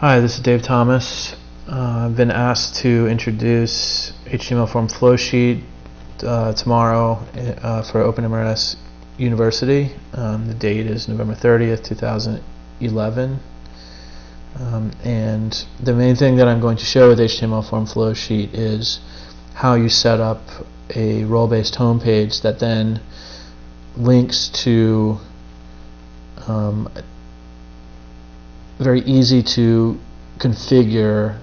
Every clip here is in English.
Hi, this is Dave Thomas. Uh, I've been asked to introduce HTML form flowsheet uh, tomorrow uh, for OpenMRS University. Um, the date is November 30th, 2011. Um, and the main thing that I'm going to show with HTML form flowsheet is how you set up a role-based homepage that then links to um, very easy to configure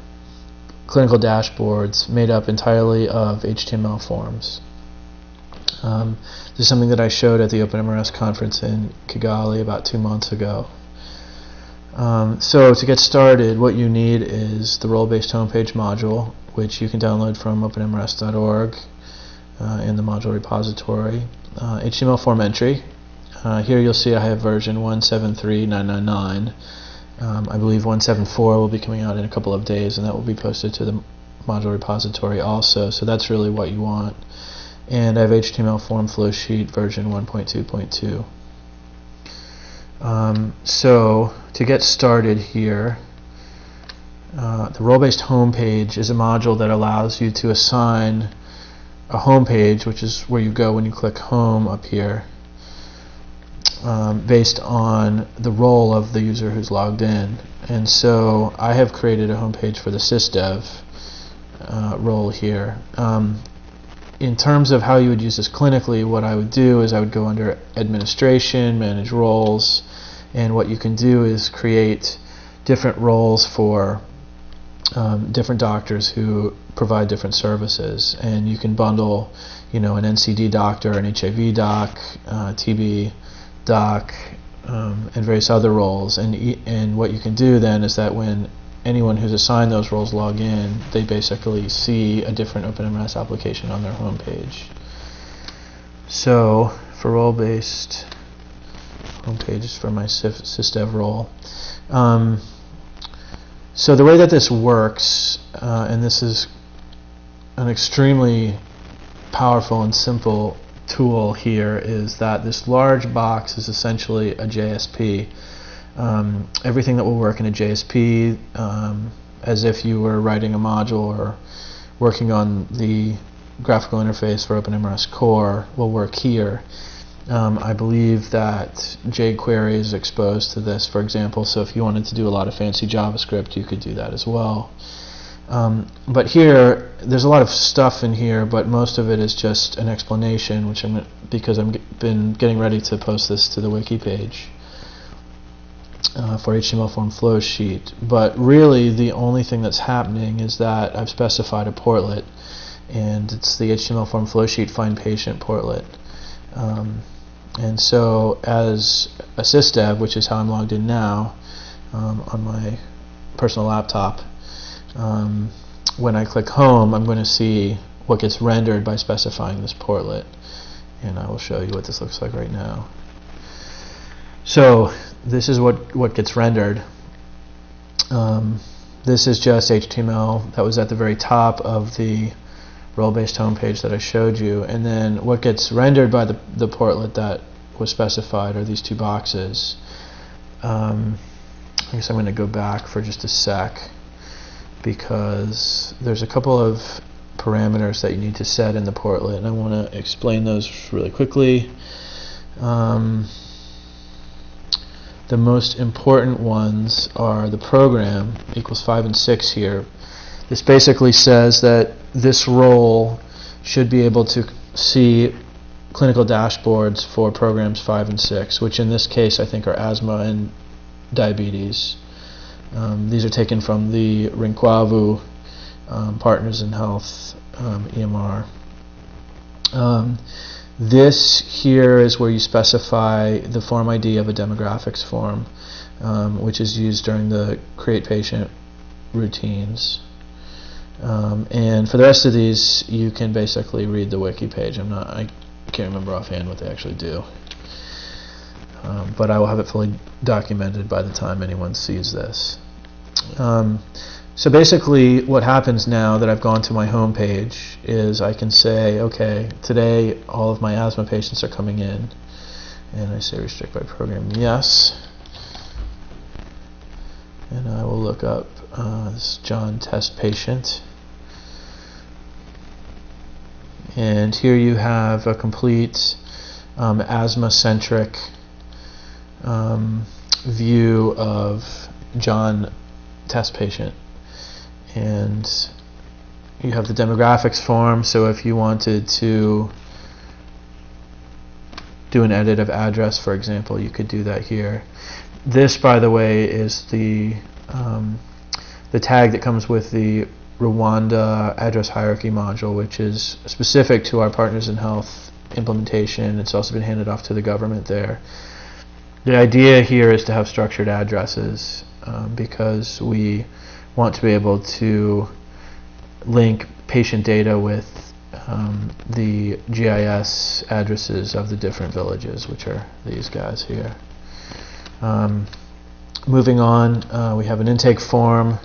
clinical dashboards made up entirely of HTML forms. Um, this is something that I showed at the OpenMRS conference in Kigali about two months ago. Um, so to get started, what you need is the role-based homepage module, which you can download from openmrs.org uh, in the module repository. Uh, HTML form entry. Uh, here you'll see I have version 173999. Um, I believe 174 will be coming out in a couple of days, and that will be posted to the module repository also. So that's really what you want. And I have HTML form flow sheet version 1.2.2. Um, so to get started here, uh, the role-based homepage is a module that allows you to assign a homepage, which is where you go when you click home up here, um, based on the role of the user who's logged in. And so I have created a homepage for the sysdev uh, role here. Um, in terms of how you would use this clinically, what I would do is I would go under administration, manage roles, and what you can do is create different roles for um, different doctors who provide different services. And you can bundle, you know, an NCD doctor, an HIV doc, uh, TB doc, um, and various other roles. And, and what you can do then is that when anyone who's assigned those roles log in, they basically see a different OpenMRS application on their home page. So for role-based home pages for my sysdev role. Um, so the way that this works, uh, and this is an extremely powerful and simple tool here is that this large box is essentially a JSP. Um, everything that will work in a JSP, um, as if you were writing a module or working on the graphical interface for OpenMRS Core, will work here. Um, I believe that jQuery is exposed to this, for example, so if you wanted to do a lot of fancy JavaScript, you could do that as well. Um, but here, there's a lot of stuff in here, but most of it is just an explanation, which I'm because I've been getting ready to post this to the wiki page uh, for HTML form flow sheet. But really, the only thing that's happening is that I've specified a portlet, and it's the HTML form flow sheet find patient portlet. Um, and so, as a sysdev, which is how I'm logged in now um, on my personal laptop um, when I click home, I'm going to see what gets rendered by specifying this portlet. And I will show you what this looks like right now. So this is what, what gets rendered. Um, this is just HTML that was at the very top of the role-based homepage that I showed you. And then what gets rendered by the, the portlet that was specified are these two boxes. Um, I guess I'm going to go back for just a sec because there's a couple of parameters that you need to set in the portlet and I want to explain those really quickly. Um, the most important ones are the program equals 5 and 6 here. This basically says that this role should be able to see clinical dashboards for programs 5 and 6, which in this case I think are asthma and diabetes. Um, these are taken from the Rinkwavu um, Partners in Health um, EMR. Um, this here is where you specify the form ID of a demographics form, um, which is used during the create patient routines. Um, and for the rest of these, you can basically read the wiki page. I'm not, I can't remember offhand what they actually do. Um, but I will have it fully documented by the time anyone sees this. Um, so basically what happens now that I've gone to my home page is I can say, okay, today all of my asthma patients are coming in. And I say restrict by program yes. And I will look up uh, this John test patient. And here you have a complete um, asthma-centric um, view of John test patient. And you have the demographics form, so if you wanted to do an edit of address, for example, you could do that here. This, by the way, is the um, the tag that comes with the Rwanda address hierarchy module, which is specific to our Partners in Health implementation. It's also been handed off to the government there. The idea here is to have structured addresses um, because we want to be able to link patient data with um, the GIS addresses of the different villages, which are these guys here. Um, moving on, uh, we have an intake form.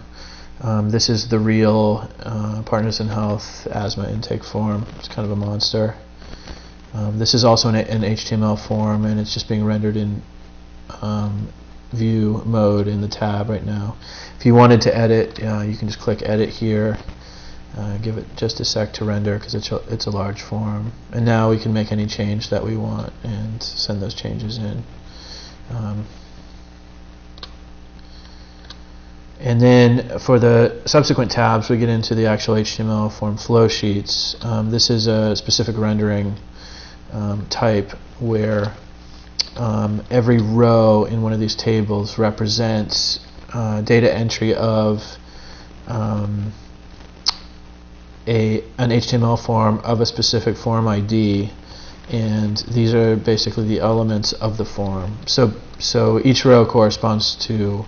Um, this is the real uh, Partners in Health asthma intake form. It's kind of a monster. Um, this is also an, an, HTML form, and it's just being rendered in um, view mode in the tab right now. If you wanted to edit, uh, you can just click Edit here. Uh, give it just a sec to render because it's a, it's a large form. And now we can make any change that we want and send those changes in. Um, And then for the subsequent tabs, we get into the actual HTML form flow sheets. Um, this is a specific rendering um, type where um, every row in one of these tables represents uh, data entry of um, a an HTML form of a specific form ID and these are basically the elements of the form. So so each row corresponds to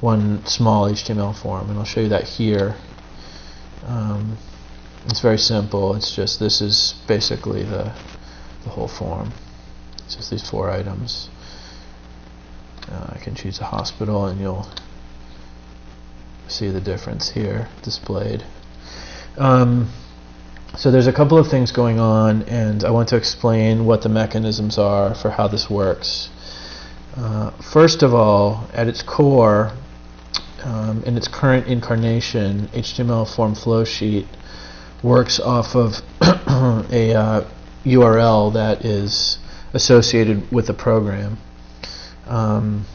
one small HTML form, and I'll show you that here. Um, it's very simple. It's just this is basically the the whole form. Just these four items. Uh, I can choose a hospital, and you'll see the difference here displayed. Um, so there's a couple of things going on, and I want to explain what the mechanisms are for how this works. Uh, first of all, at its core, um, in its current incarnation, HTML form flow sheet works off of a uh, URL that is associated with the program. Um,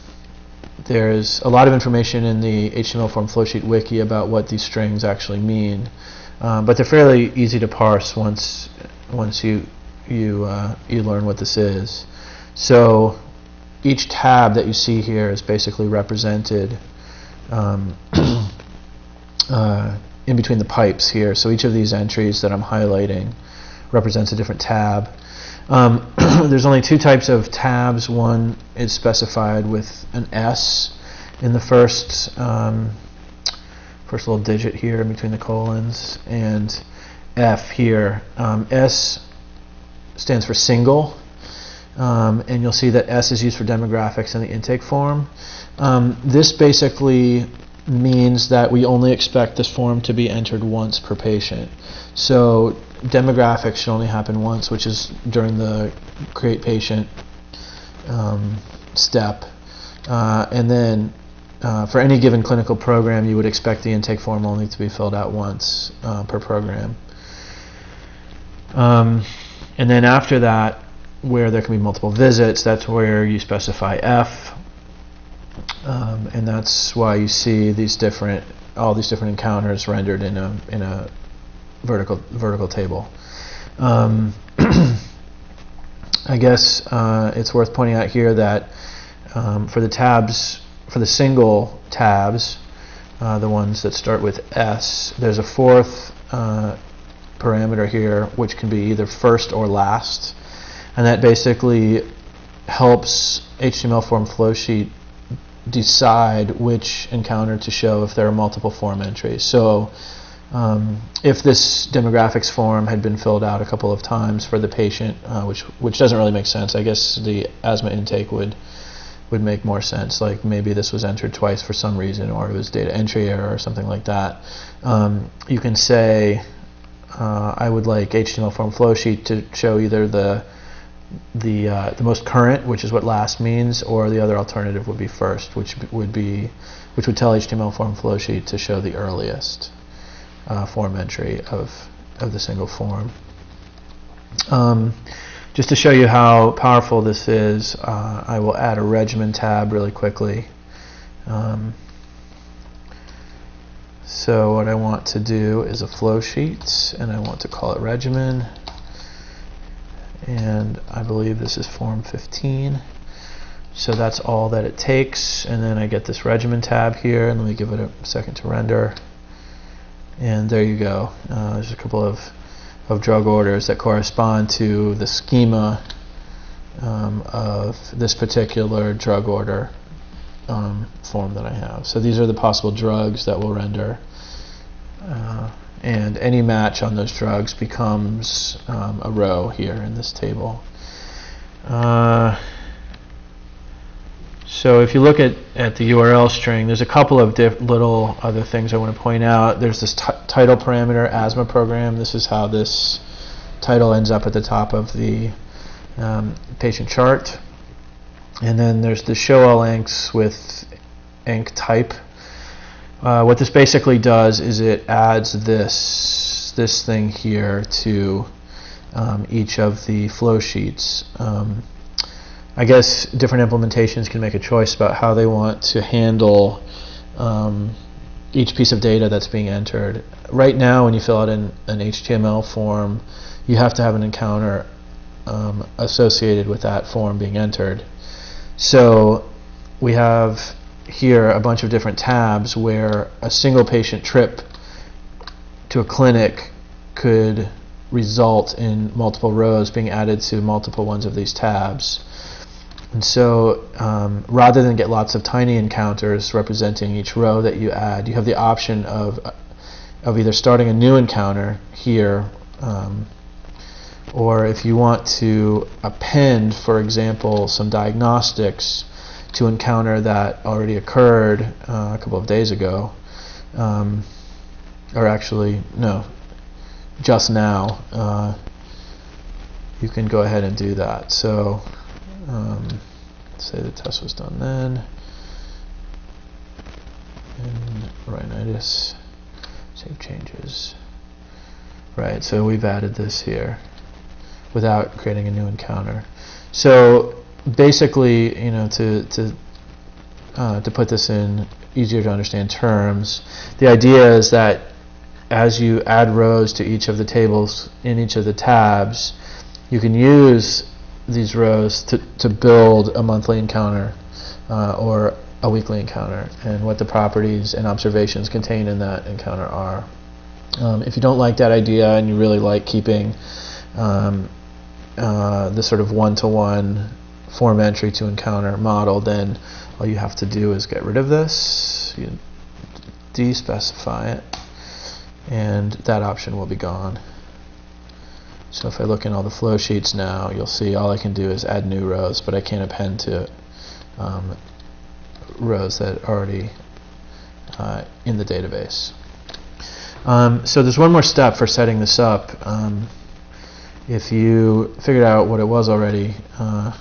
there's a lot of information in the HTML form flowsheet wiki about what these strings actually mean, um, but they're fairly easy to parse once once you you uh, you learn what this is. So each tab that you see here is basically represented um, uh, in between the pipes here. So each of these entries that I'm highlighting represents a different tab. Um, there's only two types of tabs. One is specified with an S in the first um, first little digit here in between the colons, and F here. Um, S stands for single, um, and you'll see that S is used for demographics in the intake form. Um, this basically means that we only expect this form to be entered once per patient. So demographics should only happen once, which is during the create patient um, step. Uh, and then uh, for any given clinical program, you would expect the intake form only to be filled out once uh, per program. Um, and then after that, where there can be multiple visits, that's where you specify F, um, and that's why you see these different, all these different encounters rendered in a in a vertical vertical table. Um, I guess uh, it's worth pointing out here that um, for the tabs, for the single tabs, uh, the ones that start with S, there's a fourth uh, parameter here, which can be either first or last, and that basically helps HTML form flowsheet decide which encounter to show if there are multiple form entries. So um, if this demographics form had been filled out a couple of times for the patient, uh, which which doesn't really make sense. I guess the asthma intake would would make more sense. Like maybe this was entered twice for some reason, or it was data entry error or something like that. Um, you can say uh, I would like HTML form flow sheet to show either the the uh, the most current, which is what last means, or the other alternative would be first, which would be which would tell HTML form flow sheet to show the earliest uh, form entry of of the single form. Um, just to show you how powerful this is, uh, I will add a regimen tab really quickly. Um, so what I want to do is a flow sheet, and I want to call it regimen. And I believe this is form 15. So that's all that it takes. And then I get this regimen tab here, and let me give it a second to render. And there you go. Uh, there's a couple of, of drug orders that correspond to the schema um, of this particular drug order um, form that I have. So these are the possible drugs that will render. Uh, and any match on those drugs becomes um, a row here in this table. Uh, so if you look at, at the URL string, there's a couple of little other things I want to point out. There's this title parameter, asthma program. This is how this title ends up at the top of the um, patient chart. And then there's the show all encs with enc type. Uh, what this basically does is it adds this this thing here to um, each of the flow sheets. Um, I guess different implementations can make a choice about how they want to handle um, each piece of data that's being entered. Right now, when you fill out an, an HTML form, you have to have an encounter um, associated with that form being entered. So we have here a bunch of different tabs where a single patient trip to a clinic could result in multiple rows being added to multiple ones of these tabs. And so um, rather than get lots of tiny encounters representing each row that you add, you have the option of, of either starting a new encounter here um, or if you want to append, for example, some diagnostics to encounter that already occurred uh, a couple of days ago, um, or actually, no, just now, uh, you can go ahead and do that. So, um, say the test was done then. And rhinitis, save changes. Right, so we've added this here without creating a new encounter. So basically, you know, to to uh, to put this in easier to understand terms, the idea is that as you add rows to each of the tables in each of the tabs, you can use these rows to, to build a monthly encounter uh, or a weekly encounter and what the properties and observations contained in that encounter are. Um, if you don't like that idea and you really like keeping um, uh, the sort of one-to-one form entry to encounter model, then all you have to do is get rid of this, you despecify it, and that option will be gone. So if I look in all the flow sheets now, you'll see all I can do is add new rows, but I can't append to um, rows that are already uh, in the database. Um, so there's one more step for setting this up. Um, if you figured out what it was already, uh,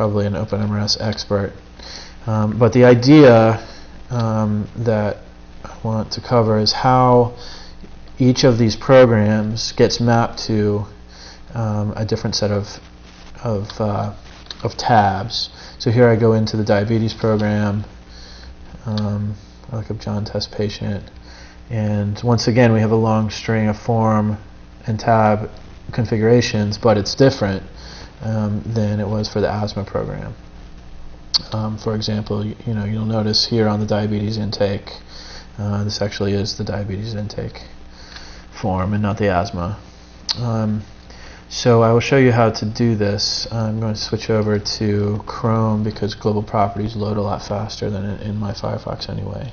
probably an OpenMRS expert. Um, but the idea um, that I want to cover is how each of these programs gets mapped to um, a different set of of, uh, of tabs. So here I go into the diabetes program. Um, I look up John test patient, and once again we have a long string of form and tab configurations, but it's different um, than it was for the asthma program. Um, for example, you, you, know you'll notice here on the diabetes intake, uh, this actually is the diabetes intake form and not the asthma. Um, so I will show you how to do this. I'm going to switch over to Chrome because global properties load a lot faster than in, in my Firefox anyway.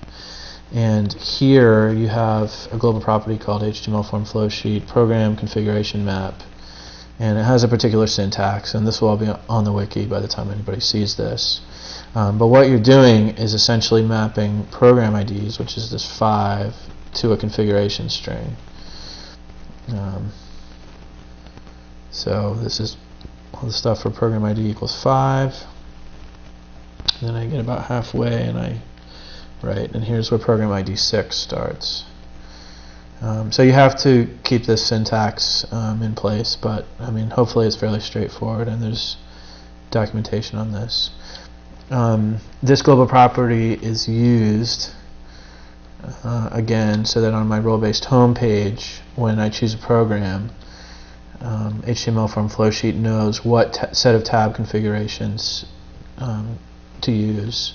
And here you have a global property called HTML form flow sheet program configuration map. And it has a particular syntax, and this will all be on the wiki by the time anybody sees this. Um, but what you're doing is essentially mapping program IDs, which is this 5, to a configuration string. Um, So this is all the stuff for program ID equals 5. And then I get about halfway and I write, and here's where program ID 6 starts. Um, so you have to keep this syntax um, in place, but I mean, hopefully it's fairly straightforward and there's documentation on this. Um, this global property is used uh, again so that on my role-based home page, when I choose a program, um, HTML form flowsheet knows what set of tab configurations um, to use.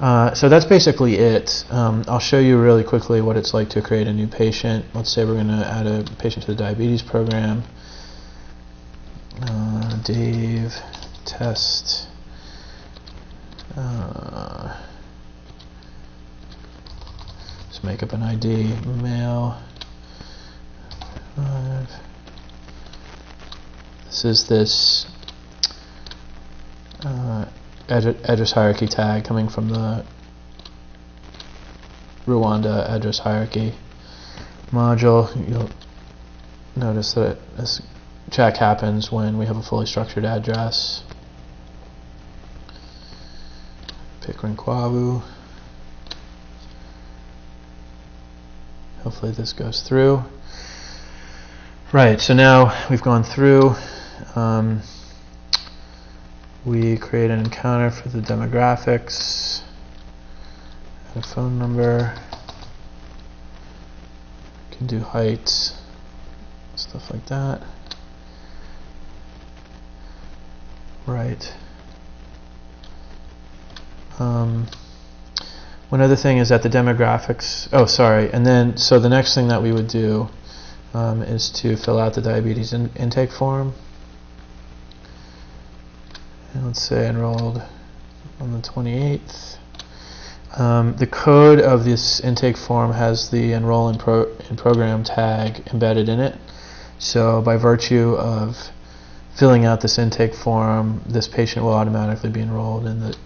Uh, so that's basically it. Um, I'll show you really quickly what it's like to create a new patient. Let's say we're going to add a patient to the diabetes program. Uh, Dave test. Uh, let's make up an ID. Male. Five. This is this uh, address hierarchy tag coming from the Rwanda address hierarchy module. You'll notice that this check happens when we have a fully structured address. Pikrinkwavu. Hopefully this goes through. Right, so now we've gone through. Um, we create an encounter for the demographics, a phone number, can do height, stuff like that. Right. Um, one other thing is that the demographics, oh sorry, and then so the next thing that we would do um, is to fill out the diabetes in intake form. Let's say enrolled on the 28th. Um, the code of this intake form has the enroll in, pro in program tag embedded in it. So by virtue of filling out this intake form, this patient will automatically be enrolled in the,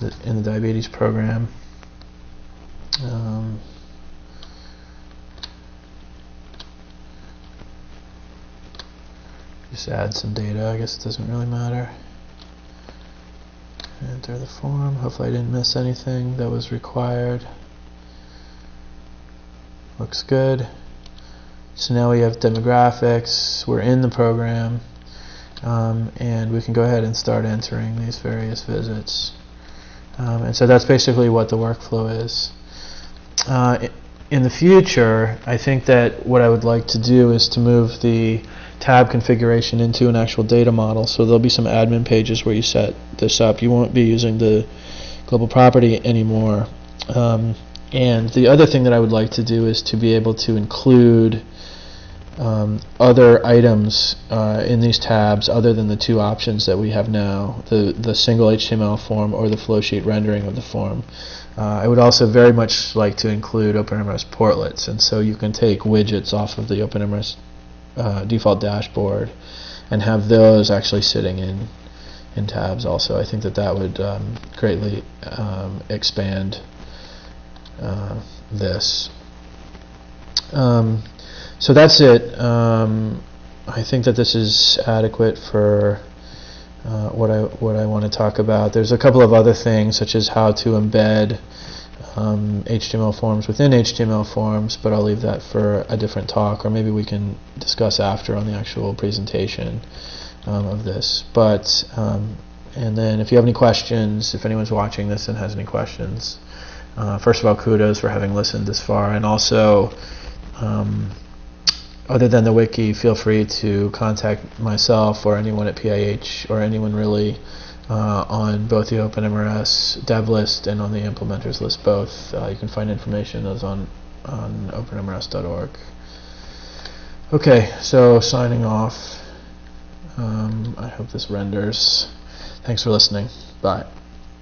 the in the diabetes program. Um, just add some data. I guess it doesn't really matter. Enter the form. Hopefully I didn't miss anything that was required. Looks good. So now we have demographics. We're in the program. Um, and we can go ahead and start entering these various visits. Um, and so that's basically what the workflow is. Uh, in the future, I think that what I would like to do is to move the tab configuration into an actual data model. So there'll be some admin pages where you set this up. You won't be using the global property anymore. Um, and the other thing that I would like to do is to be able to include um, other items uh, in these tabs other than the two options that we have now, the, the single HTML form or the flowsheet rendering of the form. Uh, I would also very much like to include OpenMRS portlets, and so you can take widgets off of the OpenMRS uh, default dashboard and have those actually sitting in in tabs also. I think that that would um, greatly um, expand uh, this. Um, so that's it. Um, I think that this is adequate for uh, what I what I want to talk about. There's a couple of other things such as how to embed um, HTML forms within HTML forms, but I'll leave that for a different talk, or maybe we can discuss after on the actual presentation um, of this. But um, and then if you have any questions, if anyone's watching this and has any questions, uh, first of all, kudos for having listened this far, and also. Um, other than the wiki, feel free to contact myself or anyone at PIH or anyone really uh, on both the OpenMRS dev list and on the implementers list both. Uh, you can find information those on, on openmrs.org. Okay, so signing off. Um, I hope this renders. Thanks for listening. Bye.